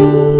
amor.